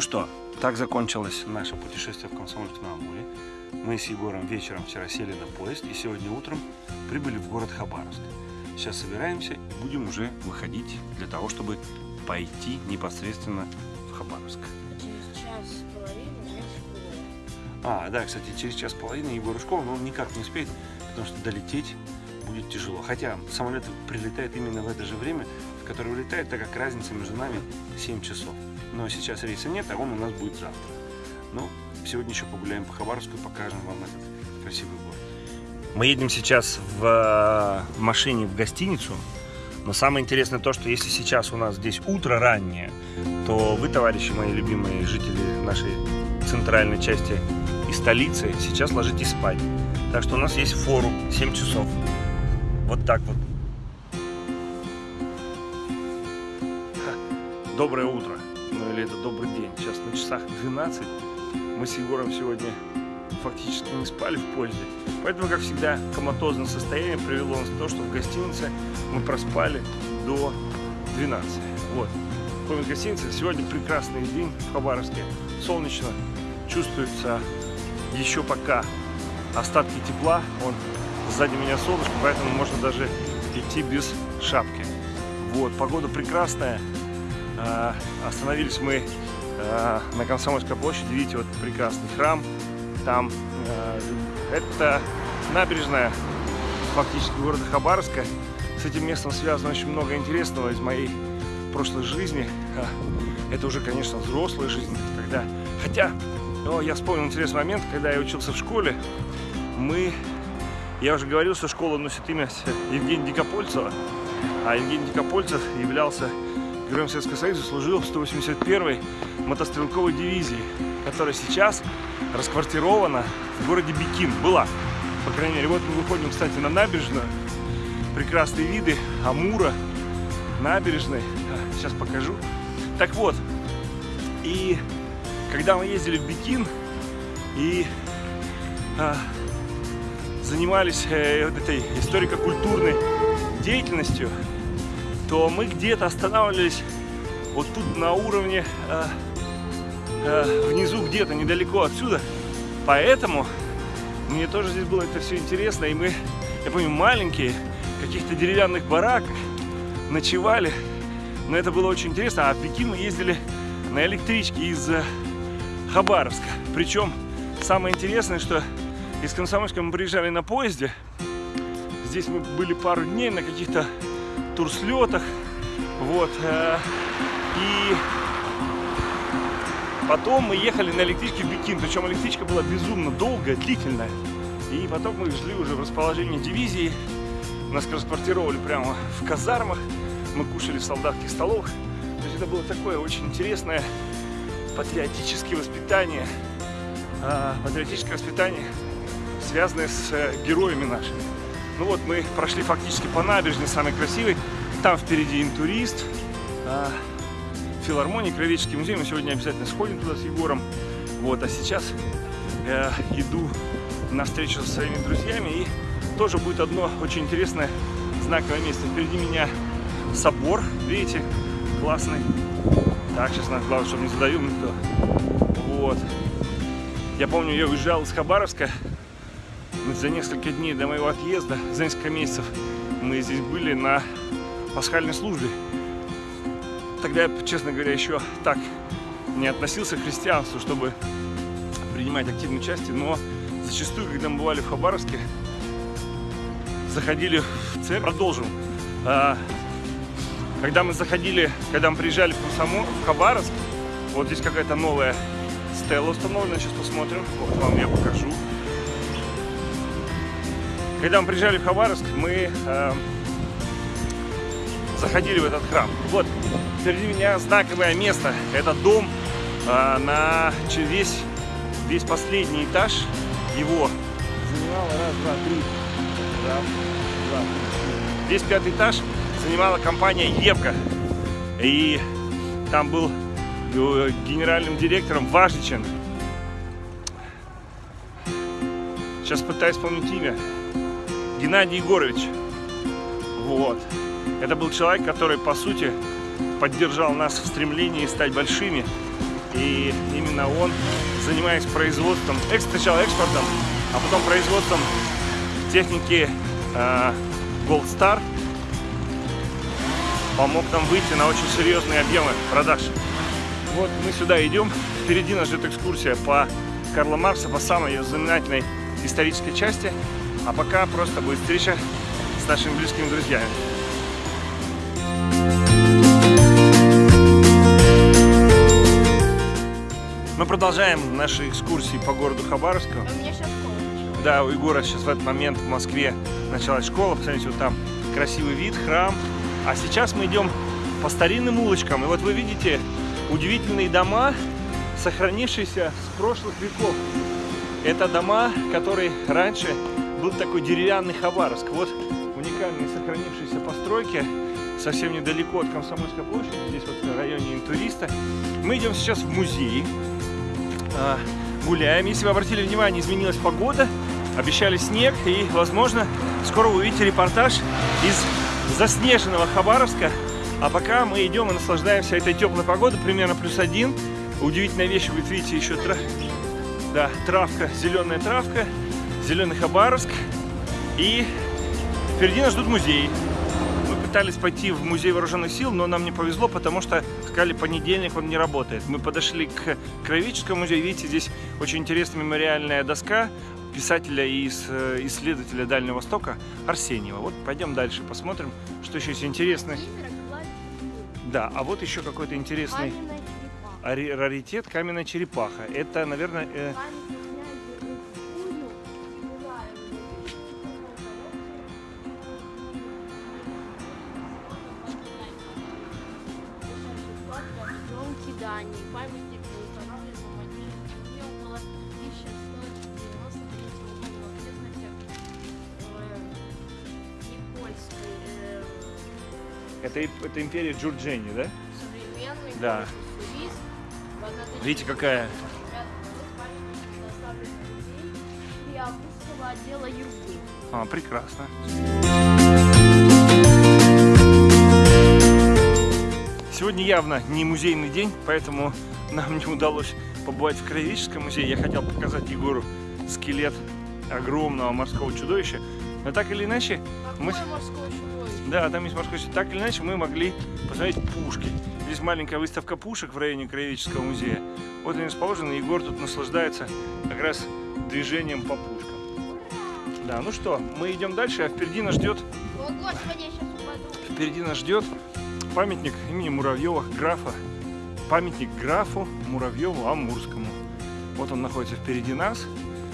Ну что, так закончилось наше путешествие в Комсомольск-на-Амуре. Мы с Егором вечером вчера сели на поезд и сегодня утром прибыли в город Хабаровск. Сейчас собираемся и будем уже выходить для того, чтобы пойти непосредственно в Хабаровск. Через час с половиной у меня школа. А, да, кстати, через час с половиной Егор школа, но он никак не успеет, потому что долететь будет тяжело. Хотя самолет прилетает именно в это же время, в которое улетает, так как разница между нами 7 часов. Но сейчас рейса нет, а он у нас будет завтра. Ну, сегодня еще погуляем по Хабаровску и покажем вам этот красивый город. Мы едем сейчас в э, машине в гостиницу. Но самое интересное то, что если сейчас у нас здесь утро раннее, то вы, товарищи мои любимые жители нашей центральной части и столицы, сейчас ложитесь спать. Так что у нас есть форум 7 часов. Вот так вот. Доброе утро. Ну или это добрый день. Сейчас на часах 12. Мы с Егором сегодня фактически не спали в поезде. Поэтому, как всегда, коматозное состояние привело нас к тому, что в гостинице мы проспали до 12. Вот. Ходим в гостинице. Сегодня прекрасный день в Хабаровске. Солнечно. Чувствуется еще пока остатки тепла. Он сзади меня солнышко, поэтому можно даже идти без шапки. Вот. Погода прекрасная. А, Остановились мы а, на Комсомольской площади. Видите, вот прекрасный храм там. э, Это набережная фактически города Хабаровска. С этим местом связано очень много интересного из моей прошлой жизни. А, Это уже, конечно, взрослая жизнь, когда... Хотя, о, я вспомнил интересный момент, когда я учился в школе, мы... Я уже говорил, что школа носит имя Евгения Дикопольцева, а Евгений Дикопольцев являлся Героем Советского Союза, служил в 181-й мотострелковой дивизии, которая сейчас расквартирована в городе Бикин. Была, по крайней мере. Вот мы выходим, кстати, на набережную. Прекрасные виды Амура, набережной. Сейчас покажу. Так вот, и когда мы ездили в Бикин и а, занимались э, вот этой историко-культурной деятельностью, то мы где-то останавливались вот тут на уровне э, э, внизу где-то недалеко отсюда. Поэтому мне тоже здесь было это все интересно. И мы, я помню, маленькие, каких-то деревянных бараках ночевали. Но это было очень интересно. А в Пекин мы ездили на электричке из э, Хабаровска. Причем самое интересное, что из Комсомольска мы приезжали на поезде. Здесь мы были пару дней на каких-то турслетах. Вот. э, И потом мы ехали на электричке в Бикин. Причем электричка была безумно долгая, длительная. И потом мы шли уже в расположении дивизии. Нас транспортировали прямо в казармах. Мы кушали в солдатских столовых. То есть это было такое очень интересное патриотическое воспитание. а, Патриотическое воспитание, связанное с э, героями нашими. Ну вот мы прошли фактически по набережной, самой красивой. Там впереди интурист, а, филармония, Кровеческий музей. Мы сегодня обязательно сходим туда с Егором. Вот, а сейчас э, иду на встречу со своими друзьями. И тоже будет одно очень интересное знаковое место. Впереди меня собор, видите, классный. Так, сейчас надо, главное, чтобы не задавил никто. Вот. Я помню, я уезжал из Хабаровска за несколько дней до моего отъезда, за несколько месяцев мы здесь были на пасхальной службе. Тогда я, честно говоря, еще так не относился к христианству, чтобы принимать активное участие, но зачастую, когда мы бывали в Хабаровске, заходили в церковь, продолжим. А, Когда мы заходили, когда мы приезжали в Комсомол, в Хабаровск, вот здесь какая-то новая стела установлена, сейчас посмотрим, вот вам я покажу. Когда мы приезжали в Хабаровск, мы э, заходили в этот храм. Вот, впереди меня знаковое место. Это дом э, на весь, весь последний этаж его. Занимало раз, два, три. Раз, два, три. Весь пятый этаж занимала компания Евка. И там был э, генеральным директором Важничен. Сейчас пытаюсь вспомнить имя. Геннадий Егорович. Вот. Это был человек, который, по сути, поддержал нас в стремлении стать большими И именно он, занимаясь производством, сначала экспортом, а потом производством техники э, Gold Star, помог нам выйти на очень серьезные объемы продаж. Вот мы сюда идем, впереди нас ждет экскурсия по Карла Маркса, по самой ее знаменательной исторической части, а пока просто будет встреча с нашими близкими друзьями. Мы продолжаем наши экскурсии по городу Хабаровску. У меня сейчас школа началась. Да, у Егора сейчас в этот момент в Москве началась школа. Посмотрите, вот там красивый вид, храм. А сейчас мы идем по старинным улочкам. И вот вы видите удивительные дома, сохранившиеся с прошлых веков. Это дома, которые раньше был такой деревянный Хабаровск. Вот уникальные сохранившиеся постройки совсем недалеко от Комсомольской площади, здесь вот в районе Интуриста. Мы идем сейчас в музей, а, гуляем. Если вы обратили внимание, изменилась погода, обещали снег, и, возможно, скоро вы увидите репортаж из заснеженного Хабаровска. А пока мы идем и наслаждаемся этой теплой погодой, примерно плюс один. Удивительная вещь, вы видите еще тра... да, травка, зеленая травка, зеленый Хабаровск. И впереди нас ждут музеи. Мы пытались пойти в музей вооруженных сил, но нам не повезло, потому что сказали, понедельник он не работает. Мы подошли к Кровическому музею, видите, здесь очень интересная мемориальная доска писателя и э, исследователя Дальнего Востока Арсеньева. Вот пойдем дальше, посмотрим, что еще есть интересное. Да, а вот еще какой-то интересный раритет каменная черепаха. Это, наверное, э, Дании. Памятник в Мадине около 1193 года в окрестностях Никольской. это, это империя Джурджени, да? современный Да. Уссурийск. В 1900 Видите, какая 1995 году памятник доставлен в музей Приапусского отдела Юрбы. А, прекрасно. Сегодня явно не музейный день, поэтому нам не удалось побывать в Краеведческом музее. Я хотел показать Егору скелет огромного морского чудовища. Но так или иначе, мы... Какое морское чудовище? Да, там есть морской чудовище. Так или иначе, мы могли посмотреть пушки. Здесь маленькая выставка пушек в районе Краеведческого музея. Вот они расположены. Егор тут наслаждается как раз движением по пушкам. Да, ну что, мы идем дальше, а впереди нас ждет О, господи, я сейчас упаду. Впереди нас ждет памятник имени Муравьева, графа. Памятник графу Муравьеву Амурскому. Вот он находится впереди нас.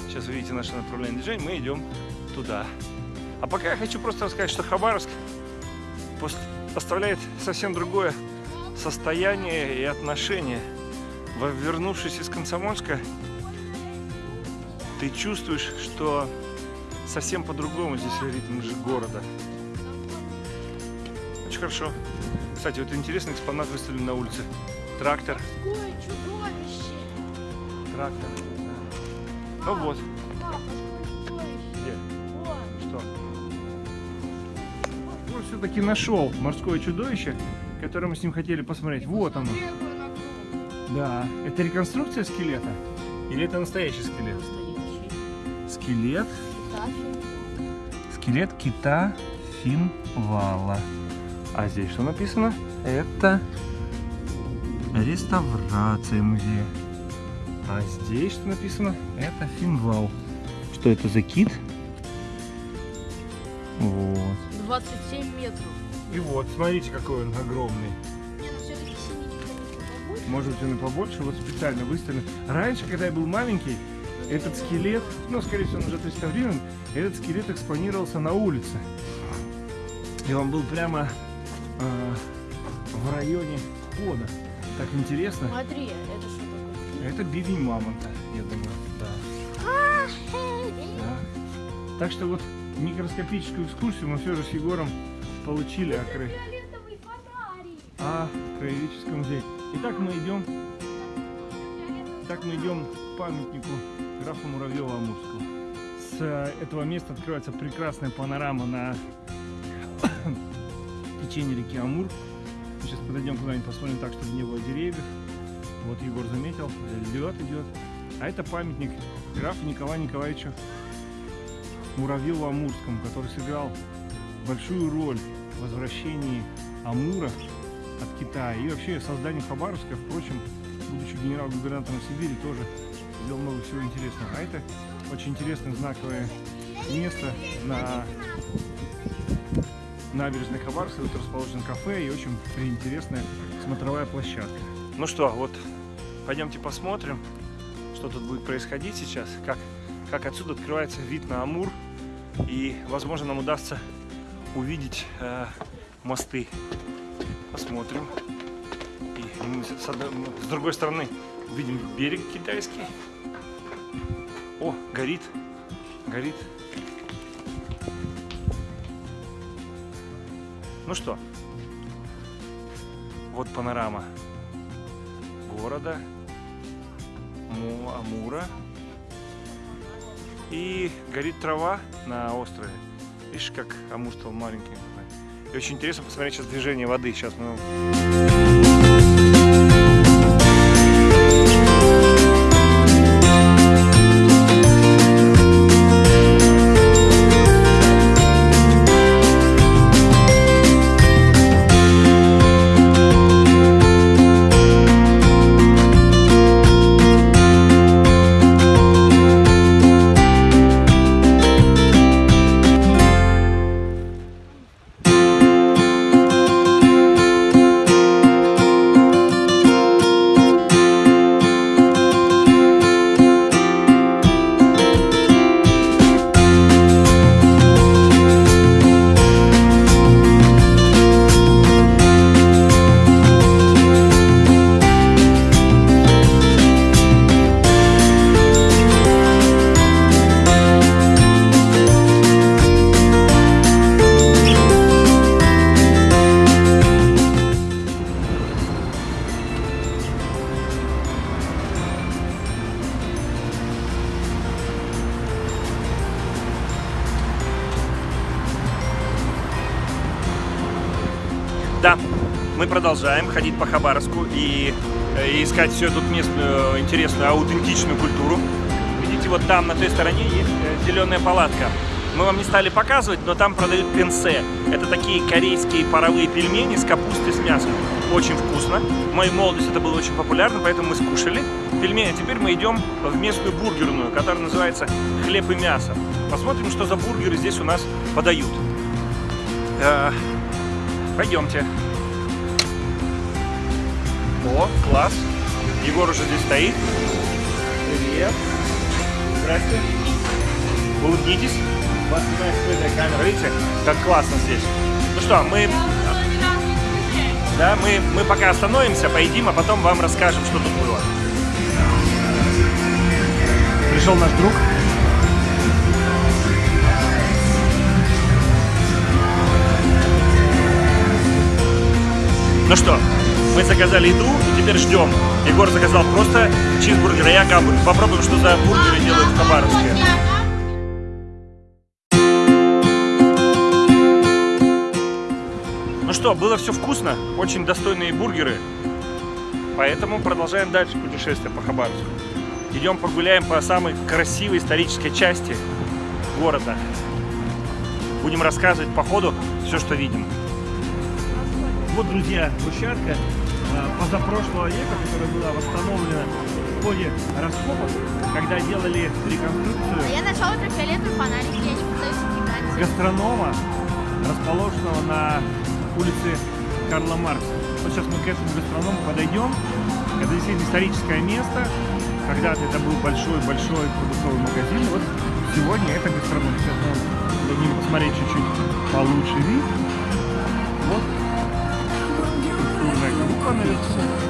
Сейчас вы видите наше направление движения, мы идем туда. А пока я хочу просто рассказать, что Хабаровск оставляет совсем другое состояние и отношение. Вернувшись из Комсомольска, ты чувствуешь, что совсем по-другому здесь ритм города. Очень хорошо. Кстати, вот интересный экспонат выставлен на улице. Трактор. Какое чудовище! Трактор. Ну вот. Папа! Где? Что? Он все-таки нашел морское чудовище, которое мы с ним хотели посмотреть. Вот оно. Да. Это реконструкция скелета? Или это настоящий скелет? Настоящий. Скелет. Скелет кита финвала. А здесь что написано? Это реставрация музея. А здесь что написано? Это финвал. Что это за кит? Вот. 27 метров. И вот, смотрите, какой он огромный. Может быть, он и побольше, вот специально выставлен. Раньше, когда я был маленький, этот скелет, ну, скорее всего, он уже отреставрирован, этот скелет экспонировался на улице. И он был прямо э, в районе входа. Так интересно. Смотри, это что такое? Это бивень мамонта, я думаю, да. Да. Так что вот микроскопическую экскурсию мы все же с Егором получили о, фонарик. о краеведческом музее. Итак, мы идем, так мы идем к памятнику графу Муравьева Амурского. С этого места открывается прекрасная панорама на течение реки Амур. Мы сейчас подойдем куда-нибудь, посмотрим так, чтобы не было деревьев. Вот Егор заметил, лед идет. А это памятник графу Николаю Николаевичу Муравьеву-Амурскому, который сыграл большую роль в возвращении Амура от Китая и вообще создании Хабаровска, впрочем, будучи генерал-губернатором Сибири, тоже сделал много всего интересного. А это очень интересное знаковое место на набережной Хабаровска. Тут расположен кафе и очень интересная смотровая площадка. Ну что, вот пойдемте посмотрим, что тут будет происходить сейчас, как, как отсюда открывается вид на Амур. И, возможно, нам удастся увидеть э, мосты. Посмотрим. И мы с, одной, с другой стороны видим берег китайский. О, горит, горит. Ну что, вот панорама города Му Амура. И горит трава на острове. Видишь, как Амур стал маленький. И очень интересно посмотреть сейчас движение воды. Сейчас мы... ходить по Хабаровску и, и искать всю эту местную интересную, аутентичную культуру. Видите, вот там на той стороне есть зеленая палатка. Мы вам не стали показывать, но там продают пенсе. Это такие корейские паровые пельмени с капустой с мясом. Очень вкусно. В моей молодости это было очень популярно, поэтому мы скушали пельмени. Теперь мы идем в местную бургерную, которая называется «Хлеб и мясо». Посмотрим, что за бургеры здесь у нас подают. Пойдемте. О, класс. Егор уже здесь стоит. Привет. Здрасте. Улыбнитесь. Вас снимает скрытая камера. Видите, как классно здесь. Ну что, мы... Да, мы, мы пока остановимся, поедим, а потом вам расскажем, что тут было. Пришел наш друг. Ну что, мы заказали еду и теперь ждем. Егор заказал просто чизбургер, а я попробуем, что за бургеры делают в Хабаровске. Ну что, было все вкусно, очень достойные бургеры. Поэтому продолжаем дальше путешествие по Хабаровску. Идем погуляем по самой красивой исторической части города. Будем рассказывать по ходу все, что видим. Вот, друзья, площадка позапрошлого века, которая была восстановлена в ходе раскопок, когда делали реконструкцию А я нашел ультрафиолетовый фонарик, я пытаюсь снимать. гастронома, расположенного на улице Карла Маркса. Вот сейчас мы к этому гастроному подойдем. Это действительно историческое место. Когда-то это был большой-большой продуктовый магазин. Вот сегодня это гастроном. Сейчас мы дадим посмотреть чуть-чуть получше вид. Corporation.